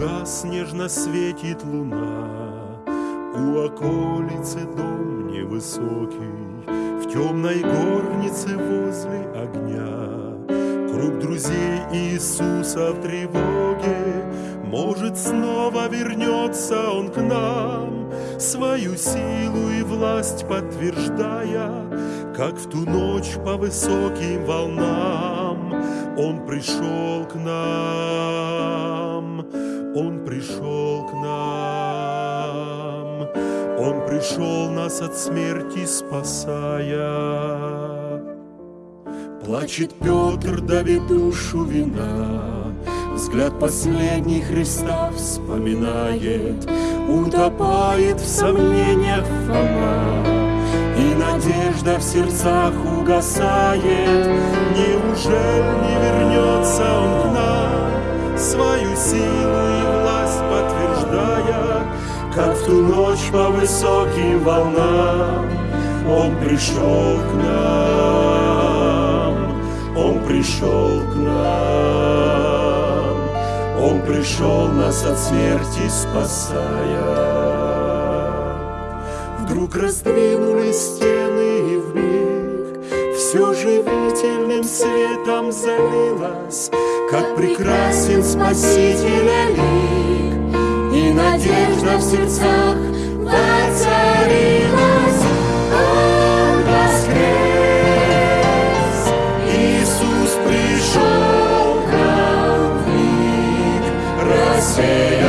Угас, нежно светит луна, У околицы дом невысокий, В темной горнице возле огня. Круг друзей Иисуса в тревоге, Может, снова вернется Он к нам, Свою силу и власть подтверждая, Как в ту ночь по высоким волнам Он пришел к нам, Он пришел к нам, Он пришел нас от смерти спасая. Плачет Петр, давит душу вина, Взгляд последний Христа вспоминает, Утопает в сомнениях Фома, И надежда в сердцах угасает. Неужели не вернется Он к нам, Свою силу и власть подтверждая, Как в ту ночь по высоким волнам Он пришел к нам, Он пришел к нам, Он пришел нас от смерти спасая. Вдруг раздвинулись стены Все живительным светом залилось, Как прекрасен Спасителя лик, И надежда в сердцах воцарилась. Он воскрес, Иисус пришел к нам в миг, Рассеялась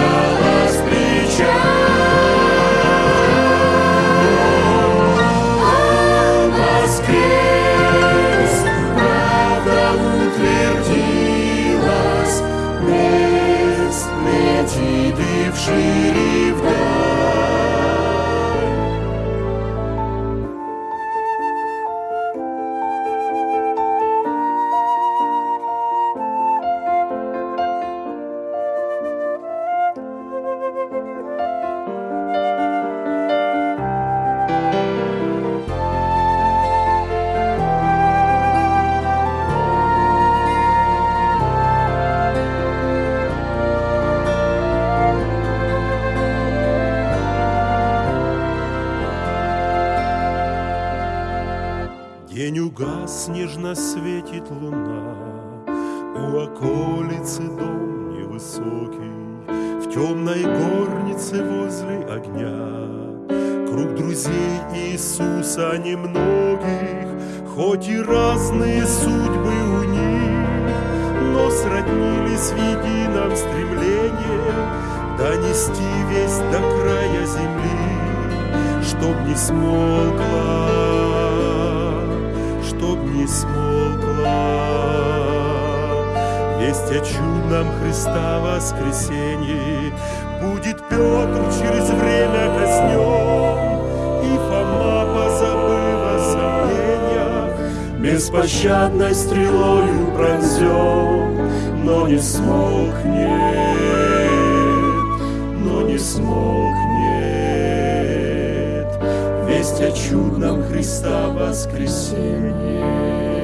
День угас, нежно светит луна, У околицы дом невысокий, В темной горнице возле огня. Круг друзей Иисуса немногих, Хоть и разные судьбы у них, Но сроднились в едином стремлении Донести весь до края земли, Чтоб не смолкла смолкла. Весть о чудном Христа воскресенье Будет Петр через время казнен И Фома, позабыв о сомнениях Беспощадной стрелою пронзен Но не смолкнет, но не смолкнет Весть о чудном Христа воскресенье.